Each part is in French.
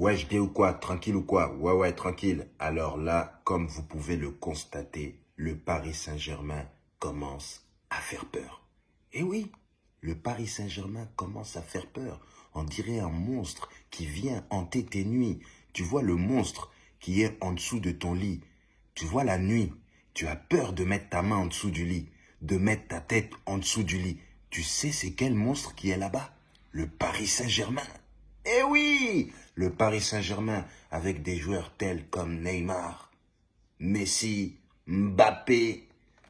Ouais, je ou quoi? Tranquille ou quoi? Ouais, ouais, tranquille. Alors là, comme vous pouvez le constater, le Paris Saint-Germain commence à faire peur. Eh oui, le Paris Saint-Germain commence à faire peur. On dirait un monstre qui vient hanter tes nuits. Tu vois le monstre qui est en dessous de ton lit. Tu vois la nuit. Tu as peur de mettre ta main en dessous du lit, de mettre ta tête en dessous du lit. Tu sais c'est quel monstre qui est là-bas? Le Paris Saint-Germain. Eh oui Le Paris Saint-Germain avec des joueurs tels comme Neymar, Messi, Mbappé,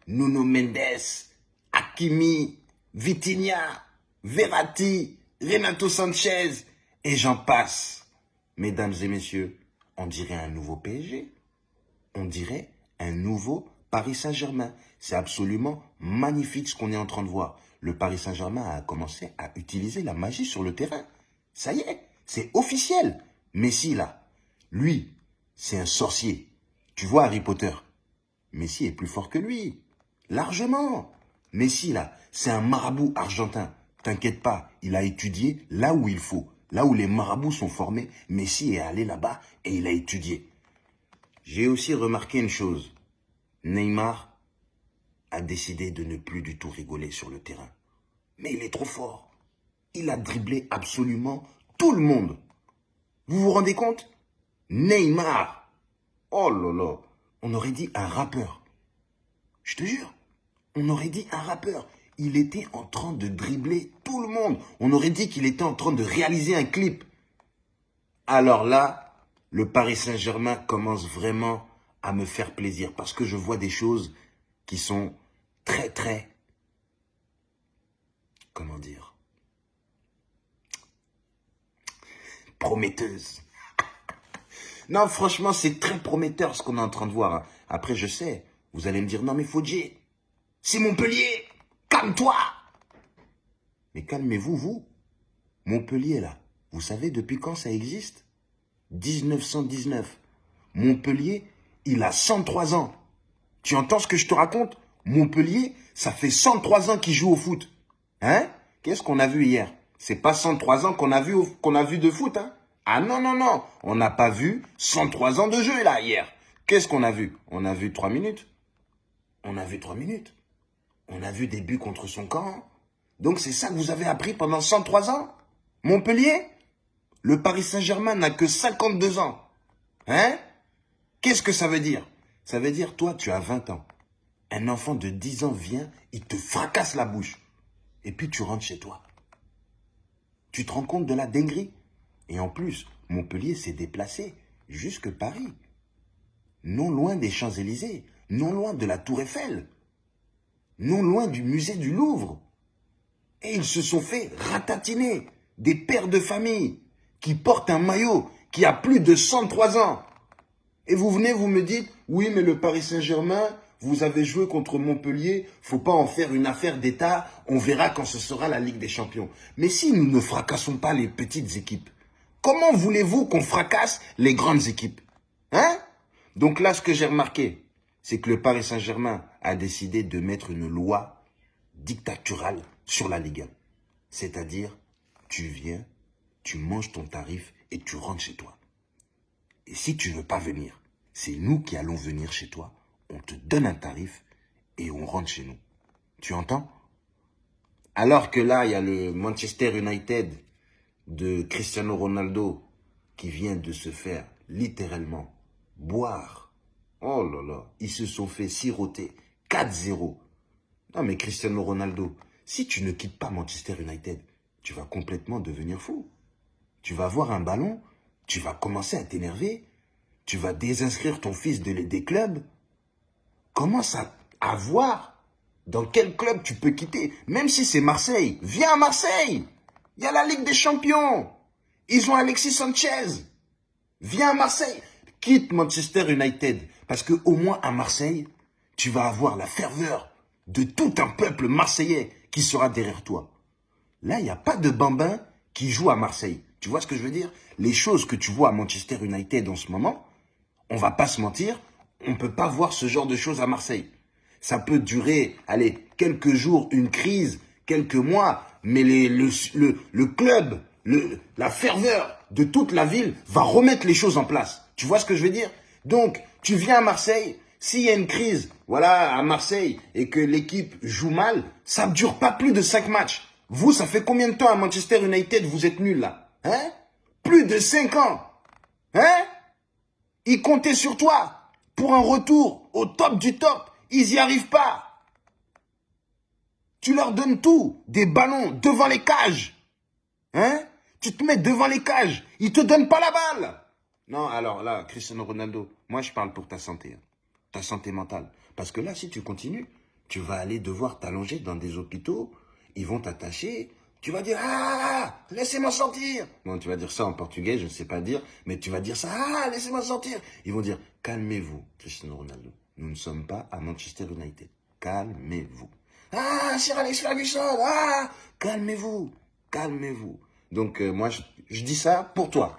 Nuno Mendes, Hakimi, Vitinha, Verratti, Renato Sanchez, et j'en passe. Mesdames et messieurs, on dirait un nouveau PSG. On dirait un nouveau Paris Saint-Germain. C'est absolument magnifique ce qu'on est en train de voir. Le Paris Saint-Germain a commencé à utiliser la magie sur le terrain. Ça y est, c'est officiel. Messi, là, lui, c'est un sorcier. Tu vois Harry Potter Messi est plus fort que lui. Largement. Messi, là, c'est un marabout argentin. T'inquiète pas, il a étudié là où il faut. Là où les marabouts sont formés, Messi est allé là-bas et il a étudié. J'ai aussi remarqué une chose. Neymar a décidé de ne plus du tout rigoler sur le terrain. Mais il est trop fort. Il a dribblé absolument tout le monde. Vous vous rendez compte? Neymar. Oh là là. On aurait dit un rappeur. Je te jure. On aurait dit un rappeur. Il était en train de dribbler tout le monde. On aurait dit qu'il était en train de réaliser un clip. Alors là, le Paris Saint-Germain commence vraiment à me faire plaisir parce que je vois des choses qui sont très, très, comment dire, prometteuses. Non, franchement, c'est très prometteur ce qu'on est en train de voir. Après, je sais, vous allez me dire, non mais Fodji, c'est Montpellier, calme-toi. Mais calmez-vous, vous. Montpellier, là, vous savez depuis quand ça existe? 1919. Montpellier, il a 103 ans. Tu entends ce que je te raconte? Montpellier, ça fait 103 ans qu'il joue au foot. Hein? Qu'est-ce qu'on a vu hier? C'est pas 103 ans qu'on a vu qu'on a vu de foot, hein Ah non, non, non. On n'a pas vu 103 ans de jeu, là, hier. Qu'est-ce qu'on a vu? On a vu 3 minutes. On a vu 3 minutes. On a vu des buts contre son camp. Donc c'est ça que vous avez appris pendant 103 ans? Montpellier? Le Paris Saint-Germain n'a que 52 ans. Hein? Qu'est-ce que ça veut dire? Ça veut dire, toi, tu as 20 ans. Un enfant de 10 ans vient, il te fracasse la bouche. Et puis tu rentres chez toi. Tu te rends compte de la dinguerie? Et en plus, Montpellier s'est déplacé jusque Paris. Non loin des Champs-Élysées, non loin de la Tour Eiffel, non loin du musée du Louvre. Et ils se sont fait ratatiner des pères de famille qui portent un maillot qui a plus de 103 ans. Et vous venez, vous me dites, oui, mais le Paris Saint-Germain, vous avez joué contre Montpellier, faut pas en faire une affaire d'État, on verra quand ce sera la Ligue des Champions. Mais si nous ne fracassons pas les petites équipes, comment voulez-vous qu'on fracasse les grandes équipes? Hein? Donc là, ce que j'ai remarqué, c'est que le Paris Saint-Germain a décidé de mettre une loi dictaturale sur la Ligue 1. C'est-à-dire, tu viens, tu manges ton tarif et tu rentres chez toi. Et si tu veux pas venir, c'est nous qui allons venir chez toi. On te donne un tarif et on rentre chez nous. Tu entends? Alors que là, il y a le Manchester United de Cristiano Ronaldo qui vient de se faire littéralement boire. Oh là là, ils se sont fait siroter 4-0. Non mais Cristiano Ronaldo, si tu ne quittes pas Manchester United, tu vas complètement devenir fou. Tu vas avoir un ballon, tu vas commencer à t'énerver, tu vas désinscrire ton fils de, des clubs. Commence à, voir dans quel club tu peux quitter. Même si c'est Marseille, viens à Marseille. Il y a la Ligue des Champions. Ils ont Alexis Sanchez. Viens à Marseille. Quitte Manchester United. Parce que au moins à Marseille, tu vas avoir la ferveur de tout un peuple marseillais qui sera derrière toi. Là, il n'y a pas de bambin qui joue à Marseille. Tu vois ce que je veux dire? Les choses que tu vois à Manchester United en ce moment, on va pas se mentir, on peut pas voir ce genre de choses à Marseille. Ça peut durer, allez, quelques jours, une crise, quelques mois, mais le, le, le club la ferveur de toute la ville va remettre les choses en place. Tu vois ce que je veux dire? Donc, tu viens à Marseille, s'il y a une crise, voilà, à Marseille, et que l'équipe joue mal, ça ne dure pas plus de cinq matchs. Vous, ça fait combien de temps à Manchester United vous êtes nuls là? Hein? Plus de cinq ans? Hein? Ils comptaient sur toi pour un retour au top du top. Ils n'y arrivent pas. Tu leur donnes tout, des ballons devant les cages. Hein? Tu te mets devant les cages. Ils te donnent pas la balle. Non, alors là, Cristiano Ronaldo, moi je parle pour ta santé. Hein. Ta santé mentale. Parce que là, si tu continues, tu vas aller devoir t'allonger dans des hôpitaux. Ils vont t'attacher. Tu vas dire Ah, laissez-moi sortir. Bon, tu vas dire ça en portugais, je ne sais pas dire, mais tu vas dire ça Ah, laissez-moi sortir. Ils vont dire Calmez-vous, Cristiano Ronaldo. Nous ne sommes pas à Manchester United. Calmez-vous. Ah, Sir Alex Ferguson, ah, calmez-vous, calmez-vous. Donc, euh, moi, je dis ça pour toi.